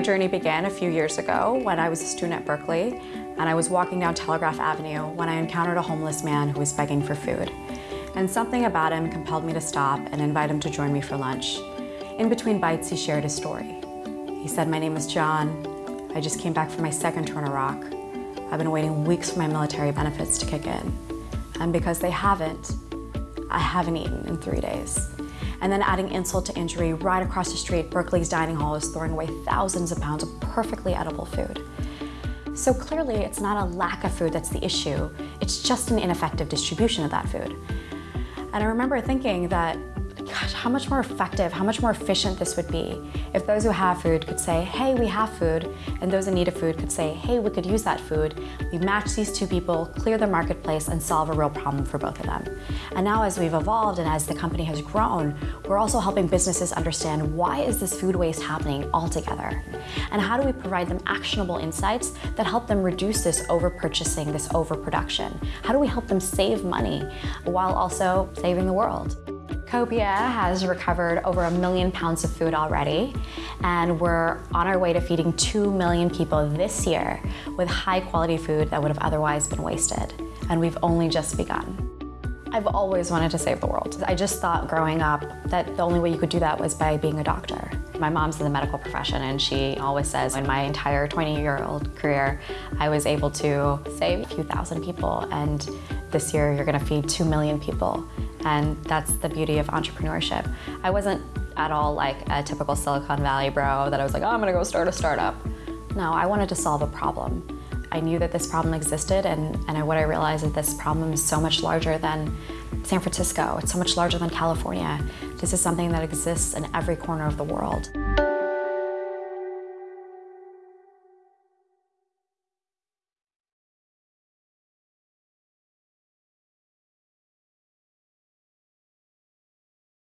journey began a few years ago when I was a student at Berkeley and I was walking down Telegraph Avenue when I encountered a homeless man who was begging for food. And something about him compelled me to stop and invite him to join me for lunch. In between bites, he shared his story. He said, my name is John. I just came back from my second tour in Iraq. I've been waiting weeks for my military benefits to kick in. And because they haven't, I haven't eaten in three days. And then adding insult to injury, right across the street, Berkeley's dining hall is throwing away thousands of pounds of perfectly edible food. So clearly, it's not a lack of food that's the issue, it's just an ineffective distribution of that food. And I remember thinking that gosh, how much more effective, how much more efficient this would be if those who have food could say, hey, we have food, and those in need of food could say, hey, we could use that food. We match these two people, clear the marketplace, and solve a real problem for both of them. And now as we've evolved and as the company has grown, we're also helping businesses understand why is this food waste happening altogether? And how do we provide them actionable insights that help them reduce this over-purchasing, this overproduction? How do we help them save money while also saving the world? Copia has recovered over a million pounds of food already, and we're on our way to feeding 2 million people this year with high quality food that would have otherwise been wasted. And we've only just begun. I've always wanted to save the world. I just thought growing up that the only way you could do that was by being a doctor. My mom's in the medical profession and she always says in my entire 20-year-old career, I was able to save a few thousand people and this year you're gonna feed 2 million people. And that's the beauty of entrepreneurship. I wasn't at all like a typical Silicon Valley bro that I was like, oh, I'm gonna go start a startup. No, I wanted to solve a problem. I knew that this problem existed and, and what I realized is this problem is so much larger than San Francisco. It's so much larger than California. This is something that exists in every corner of the world.